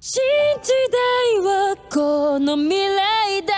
信じ代いはこの未来だ。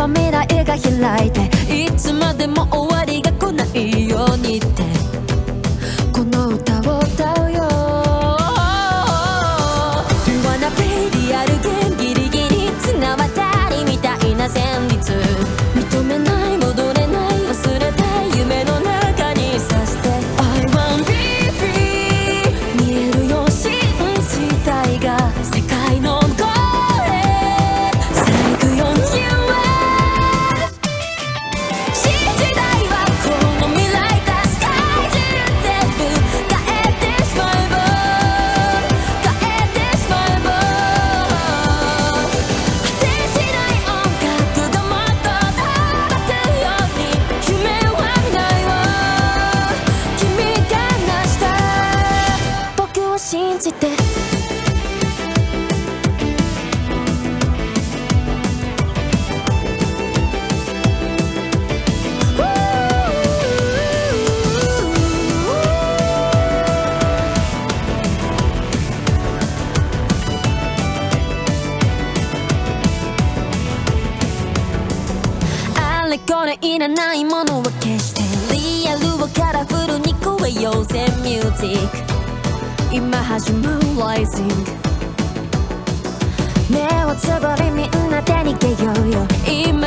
ば未来が開いていつまでも終わりがれこれいらないものは消してリアルをカラフルに超えようぜミュージック。今始まる Rising 目をつぶりみんなで逃げようよ。今